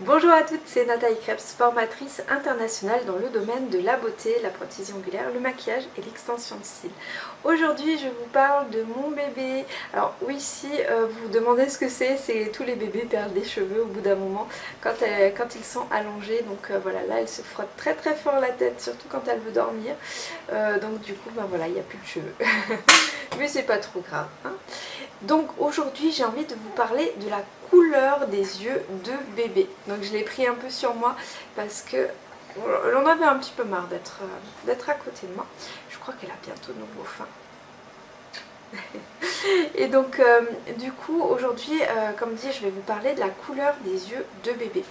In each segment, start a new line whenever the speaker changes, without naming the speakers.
Bonjour à toutes, c'est Nathalie Krebs, formatrice internationale dans le domaine de la beauté, la prothèse ongulaire, le maquillage et l'extension de cils. Aujourd'hui je vous parle de mon bébé. Alors oui si euh, vous vous demandez ce que c'est, c'est tous les bébés perdent des cheveux au bout d'un moment quand, quand, ils sont allongés. Donc euh, voilà, là elle se frotte très très fort la tête, surtout quand elle veut dormir. Euh, donc du coup ben voilà, il n'y a plus de cheveux. Mais c'est pas trop grave. Hein. donc aujourd'hui j'ai envie de vous parler de la couleur des yeux de bébé. Donc je l'ai pris un peu sur moi parce que l'on avait un petit peu marre d'être à côté de moi. Je crois qu'elle a bientôt nouveau faim. Et donc euh, du coup aujourd'hui euh, comme dit je vais vous parler de la couleur des yeux de bébé.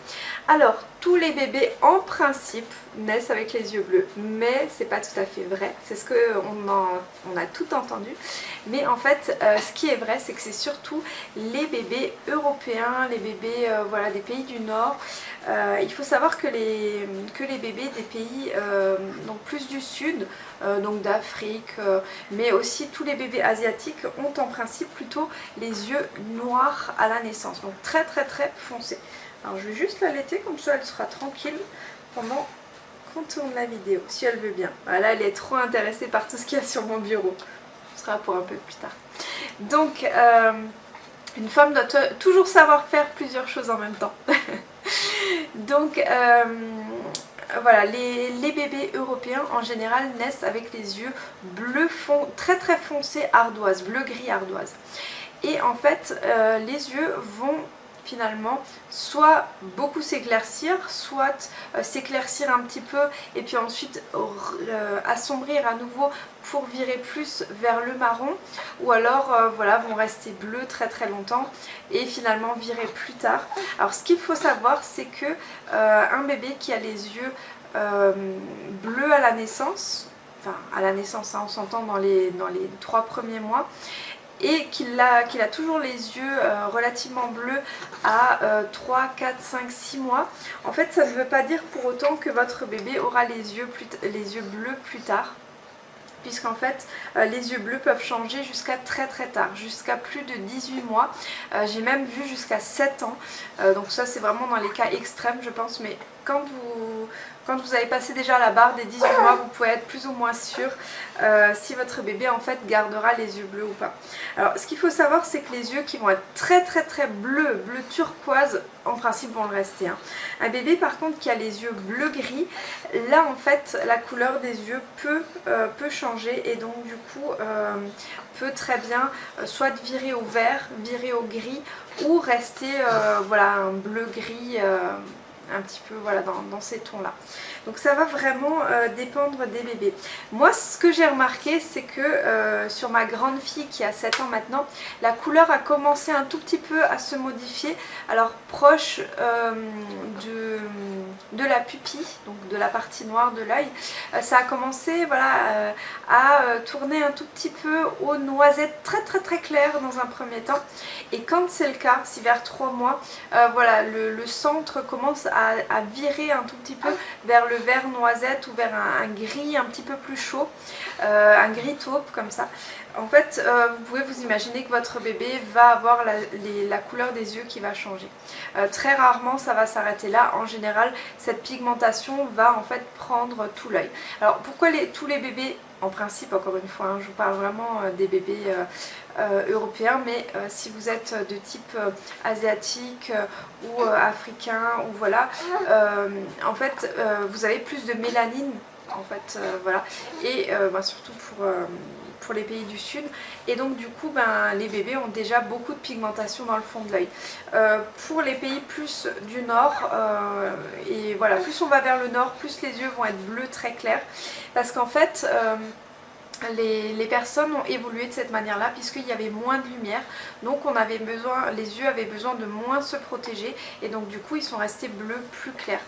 Alors tous les bébés en principe naissent avec les yeux bleus mais c'est pas tout à fait vrai, c'est ce qu'on on a tout entendu mais en fait euh, ce qui est vrai c'est que c'est surtout les bébés européens, les bébés voilà, des pays du nord il faut savoir que les, bébés des pays donc plus du sud, donc d'Afrique, mais aussi tous les bébés asiatiques ont en principe plutôt les yeux noirs à la naissance, donc très très très foncés. Alors je vais juste l'allaiter comme ça elle sera tranquille pendant qu'on tourne la vidéo, si elle veut bien. Voilà, elle est trop intéressée par tout ce qu'il y a sur mon bureau. Ce sera pour un peu plus tard. Donc, euh, une femme doit toujours savoir faire plusieurs choses en même temps. Donc, euh, voilà, les, bébés européens en général naissent avec les yeux bleu fond, très très foncés ardoise, bleu-gris ardoise. Et en fait, euh, les yeux vont finalement soit beaucoup s'éclaircir, soit euh, s'éclaircir un petit peu et puis ensuite euh, assombrir à nouveau pour virer plus vers le marron ou alors voilà vont rester bleus très très longtemps et finalement virer plus tard. Alors ce qu'il faut savoir c'est que un bébé qui a les yeux euh, bleu à la naissance, enfin à la naissance hein, on s'entend dans les, dans les trois premiers mois, et qu'il a, toujours les yeux euh, relativement bleus à 3, 4, 5, 6 mois. En fait ça ne veut pas dire pour autant que votre bébé aura les yeux, bleus plus tard puisqu'en fait euh, les yeux bleus peuvent changer jusqu'à très très tard, jusqu'à plus de 18 mois. J'ai même vu jusqu'à 7 ans, donc ça c'est vraiment dans les cas extrêmes je pense, mais quand vous, quand vous avez passé déjà la barre des 18 mois, vous pouvez être plus ou moins sûr euh, si votre bébé en fait gardera les yeux bleus ou pas. Alors ce qu'il faut savoir c'est que les yeux qui vont être très très très bleus, bleu turquoise, en principe vont le rester. Hein. Un bébé par contre qui a les yeux bleu gris, là en fait la couleur des yeux peut, euh, peut changer et donc du coup euh, peut très bien soit virer au vert, virer au gris ou rester voilà un bleu gris un petit peu voilà, dans, ces tons là. Donc ça va vraiment euh, dépendre des bébés. Moi ce que j'ai remarqué c'est que euh, sur ma grande fille qui a 7 ans maintenant, la couleur a commencé un tout petit peu à se modifier. Alors proche euh, de, la pupille, donc de la partie noire de l'œil, ça a commencé voilà, à tourner un tout petit peu aux noisettes très très très claires dans un premier temps. Et quand c'est le cas, si vers 3 mois, voilà, le, le centre commence à à, virer un tout petit peu vers le vert noisette ou vers un, gris un petit peu plus chaud, euh, un gris taupe comme ça. En fait, euh, vous pouvez vous imaginer que votre bébé va avoir la, couleur des yeux qui va changer. Euh, très rarement, ça va s'arrêter là. En général, cette pigmentation va en fait prendre tout l'œil. Alors, pourquoi tous les bébés en principe, encore une fois, hein, je vous parle vraiment des bébés européens, mais si vous êtes de type asiatique ou africain, ou voilà, en fait, vous avez plus de mélanine, en fait, voilà, et bah, surtout pour pour les pays du sud. Et donc du coup ben, les bébés ont déjà beaucoup de pigmentation dans le fond de l'œil. Euh, pour les pays plus du nord, euh, et voilà, plus on va vers le nord, plus les yeux vont être bleus très clairs. Parce qu'en fait euh, les, personnes ont évolué de cette manière-là puisqu'il y avait moins de lumière donc on avait besoin, les yeux avaient besoin de moins se protéger et donc du coup ils sont restés bleus plus clairs.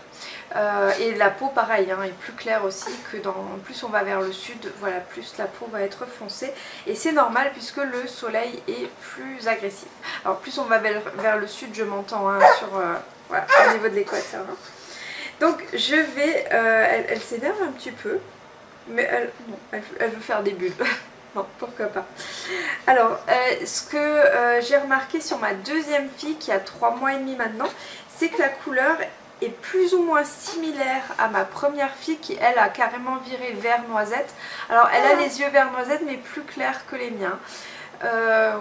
Euh, et la peau pareil hein, est plus claire aussi que dans plus on va vers le sud, voilà plus la peau va être foncée et c'est normal puisque le soleil est plus agressif. Alors plus on va vers, le sud je m'entends hein, sur euh, au niveau de l'équateur. Hein. Donc je vais, euh, elle s'énerve un petit peu mais elle, elle, veut faire des bulles. bon, pourquoi pas. Alors, euh, ce que euh, j'ai remarqué sur ma deuxième fille qui a 3 mois et demi maintenant, c'est que la couleur est plus ou moins similaire à ma première fille qui elle a carrément viré vert noisette. Alors elle a les yeux vert noisette mais plus clairs que les miens. Euh,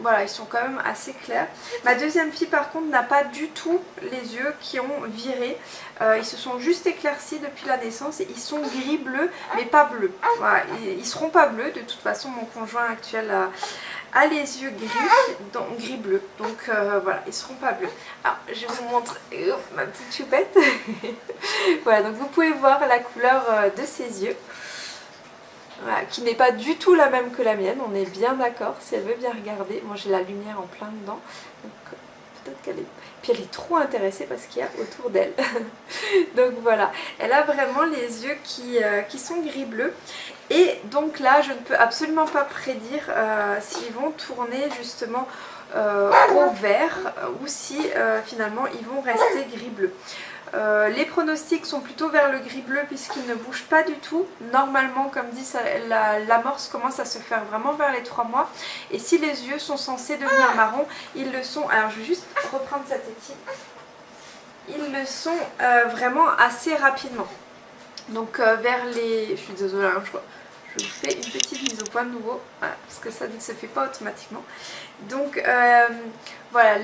voilà, ils sont quand même assez clairs. Ma deuxième fille par contre n'a pas du tout les yeux qui ont viré. Euh, ils se sont juste éclaircis depuis la naissance ils sont gris-bleu mais pas bleus. Voilà, ils, seront pas bleus, de toute façon mon conjoint actuel a, les yeux gris, donc gris-bleu. Donc euh, voilà, ils seront pas bleus. Alors je vous montre ma petite choupette. voilà, donc vous pouvez voir la couleur euh, de ses yeux qui n'est pas du tout la même que la mienne, on est bien d'accord, si elle veut bien regarder. Moi j'ai la lumière en plein dedans, donc peut-être qu'elle est... Puis elle est trop intéressée parce qu'il y a autour d'elle. donc voilà, elle a vraiment les yeux qui, euh, sont gris-bleu. Et donc là, je ne peux absolument pas prédire euh, s'ils vont tourner justement au vert ou si finalement ils vont rester gris-bleu. Euh, les pronostics sont plutôt vers le gris bleu puisqu'il ne bouge pas du tout. Normalement, comme dit, l'amorce commence à se faire vraiment vers les 3 mois. Et si les yeux sont censés devenir marron, ils le sont. Alors je vais juste reprendre cette équipe. Ils le sont euh, vraiment assez rapidement. Donc euh, vers les... Je suis désolée, hein, je, je vous fais une petite mise au point de nouveau. parce que ça ne se fait pas automatiquement. Donc voilà,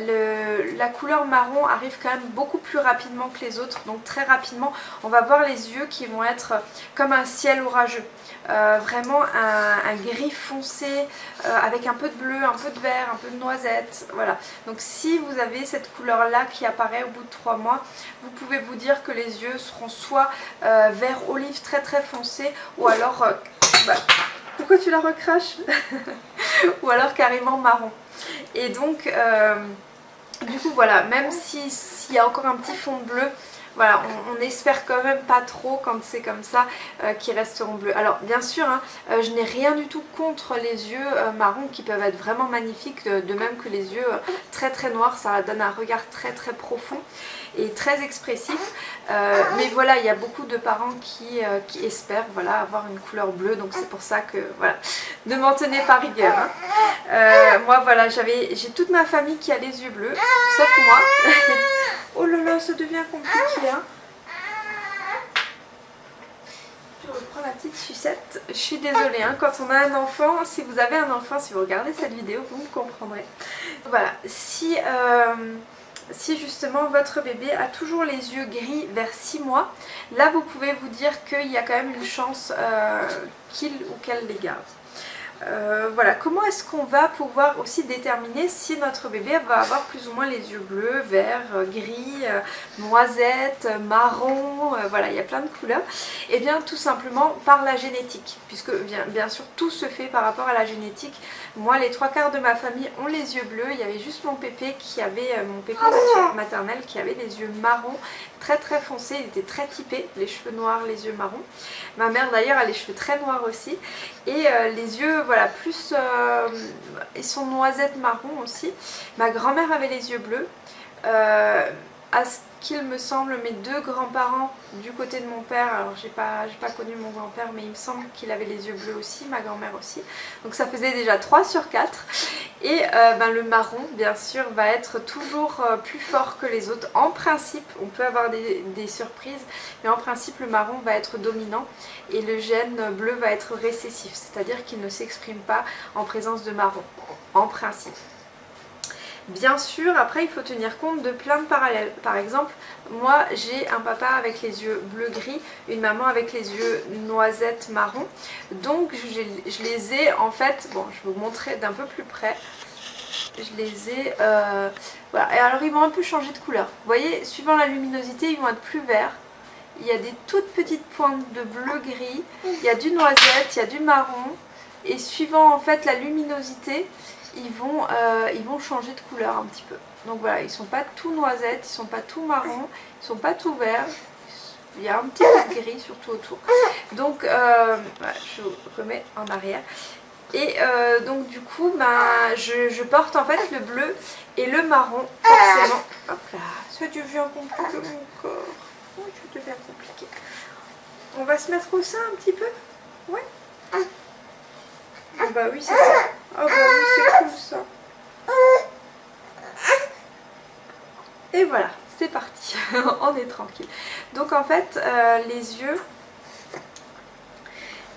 la couleur marron arrive quand même beaucoup plus rapidement que les autres. Donc très rapidement, on va voir les yeux qui vont être comme un ciel orageux. Euh, vraiment un, gris foncé euh, avec un peu de bleu, un peu de vert, un peu de noisette. Voilà. Donc si vous avez cette couleur là qui apparaît au bout de 3 mois, vous pouvez vous dire que les yeux seront soit euh, vert olive très très foncé ou alors... Bah, pourquoi tu la recraches Ou alors carrément marron. Et donc, euh, du coup, voilà, même s'il y a encore un petit fond bleu, voilà, on, espère quand même pas trop quand c'est comme ça euh, qu'ils resteront bleus. Alors bien sûr, hein, euh, je n'ai rien du tout contre les yeux marrons qui peuvent être vraiment magnifiques, de, même que les yeux très très noirs, ça donne un regard très très profond et très expressif. Euh, mais voilà, il y a beaucoup de parents qui, euh, espèrent voilà, avoir une couleur bleue, donc c'est pour ça que voilà, ne m'en tenez pas rigueur. Hein. Euh, moi voilà, j'ai toute ma famille qui a les yeux bleus, sauf moi. oh là là, ça devient compliqué. Hein. Je reprends la petite sucette. Je suis désolée, hein, quand on a un enfant, si vous avez un enfant, si vous regardez cette vidéo, vous me comprendrez. Voilà, si si justement votre bébé a toujours les yeux gris vers 6 mois, là vous pouvez vous dire qu'il y a quand même une chance euh, qu'il ou qu'elle les garde. Euh, voilà, comment est-ce qu'on va pouvoir aussi déterminer si notre bébé va avoir plus ou moins les yeux bleus, verts, euh, gris, euh, noisettes, marron, voilà, il y a plein de couleurs. Et eh bien tout simplement par la génétique, puisque bien, bien, sûr tout se fait par rapport à la génétique. Moi les trois quarts de ma famille ont les yeux bleus, il y avait juste mon pépé qui avait, mon pépé maternel qui avait les yeux marrons, très foncés, il était très typé, les cheveux noirs, les yeux marrons. Ma mère d'ailleurs a les cheveux très noirs aussi et les yeux voilà, plus... Euh, ils sont noisettes marron aussi. Ma grand-mère avait les yeux bleus. Euh, à ce qu'il me semble, mes deux grands-parents du côté de mon père, alors j'ai pas, pas connu mon grand-père, mais il me semble qu'il avait les yeux bleus aussi, ma grand-mère aussi. Donc ça faisait déjà 3 sur 4. Et euh, ben, le marron, bien sûr, va être toujours plus fort que les autres. En principe, on peut avoir des, surprises, mais en principe, le marron va être dominant et le gène bleu va être récessif, c'est-à-dire qu'il ne s'exprime pas en présence de marron, en principe. Bien sûr, après il faut tenir compte de plein de parallèles. Par exemple, moi j'ai un papa avec les yeux bleu-gris, une maman avec les yeux noisettes marron. Donc je les ai en fait, bon je vais vous montrer d'un peu plus près. Je les ai, euh, voilà. Et alors ils vont un peu changer de couleur. Vous voyez, suivant la luminosité, ils vont être plus verts. Il y a des toutes petites pointes de bleu-gris, il y a du noisette, il y a du marron. Et suivant en fait la luminosité, ils vont, euh, ils vont changer de couleur un petit peu. Donc voilà, ils sont pas tout noisettes, ils sont pas tout marron, ils sont pas tout verts. Il y a un petit peu de gris surtout autour. Donc euh, je remets en arrière. Et euh, donc du coup, ben, je, porte en fait le bleu et le marron forcément. Hop là, ça devient compliqué mon corps. Oh, ça devient compliqué. On va se mettre au sein un petit peu? Ouais? Ah bah oui, c'est ça. Oh bah oui, c'est cool ça. Et voilà, c'est parti, on est tranquille. Donc en fait, euh, les yeux,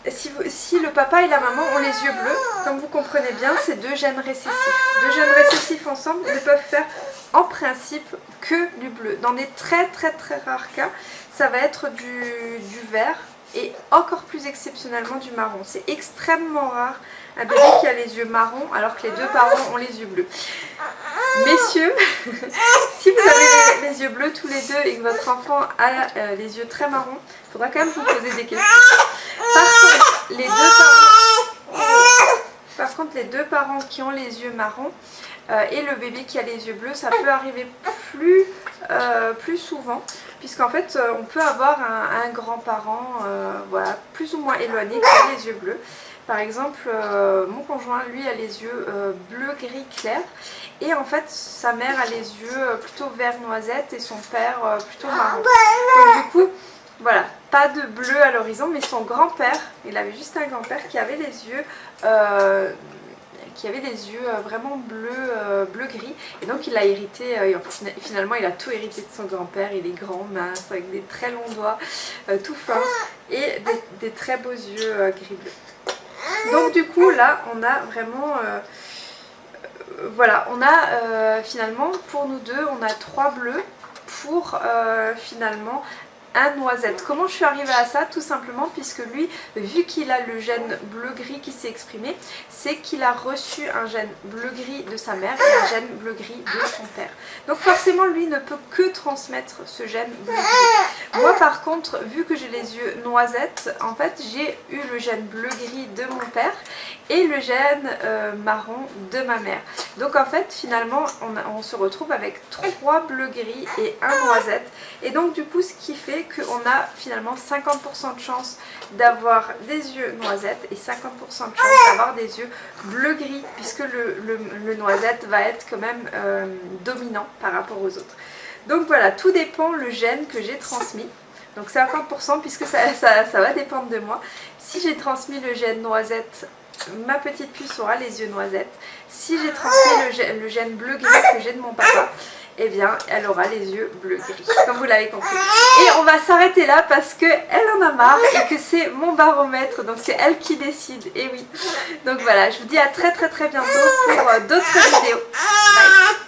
si, le papa et la maman ont les yeux bleus, comme vous comprenez bien, c'est deux gènes récessifs. Deux gènes récessifs ensemble ne peuvent faire en principe que du bleu. Dans des très très très rares cas, ça va être du, du vert et encore plus exceptionnellement du marron. C'est extrêmement rare un bébé qui a les yeux marrons alors que les deux parents ont les yeux bleus. Messieurs, si vous avez les, yeux bleus tous les deux et que votre enfant a euh, les yeux très marrons, il faudra quand même vous poser des questions. Par contre, les deux parents, par contre, les deux parents qui ont les yeux marrons euh, et le bébé qui a les yeux bleus, ça peut arriver plus, euh, souvent puisqu'en fait on peut avoir un, grand-parent plus ou moins éloigné qui a les yeux bleus par exemple, euh, mon conjoint, lui, a les yeux euh, bleu gris clair. Et en fait, sa mère a les yeux euh, plutôt vert noisette et son père plutôt marron. Donc du coup, voilà, pas de bleu à l'horizon, mais son grand-père, il avait juste un grand-père qui avait les yeux... qui avait des yeux vraiment bleu, bleu gris et donc il a hérité, finalement il a tout hérité de son grand-père, il est grand, mince, avec des très longs doigts, tout fins et des, des très beaux yeux gris bleu. Donc du coup là on a vraiment... Euh, voilà, on a euh, finalement pour nous deux, on a trois bleus pour euh, finalement noisette. Comment je suis arrivée à ça Tout simplement puisque lui, vu qu'il a le gène bleu-gris qui s'est exprimé, c'est qu'il a reçu un gène bleu-gris de sa mère et un gène bleu-gris de son père. Donc forcément, lui ne peut que transmettre ce gène bleu-gris. Moi par contre, vu que j'ai les yeux noisettes, en fait j'ai eu le gène bleu-gris de mon père et le gène euh, marron de ma mère. Donc en fait finalement on, on se retrouve avec trois bleu-gris et un noisette. Et donc du coup ce qui fait qu'on a finalement 50% de chance d'avoir des yeux noisettes et 50% de chance d'avoir des yeux bleu-gris puisque le, noisette va être quand même euh, dominant par rapport aux autres. Donc voilà, tout dépend le gène que j'ai transmis. Donc 50% puisque ça, ça, va dépendre de moi. Si j'ai transmis le gène noisette, ma petite puce aura les yeux noisettes. Si j'ai transmis le gène bleu-gris que j'ai de mon papa, eh bien elle aura les yeux bleu gris comme vous l'avez compris. Et on va s'arrêter là parce que elle en a marre et que c'est mon baromètre donc c'est elle qui décide. Et oui. Donc voilà je vous dis à très très très bientôt pour euh, d'autres vidéos. Bye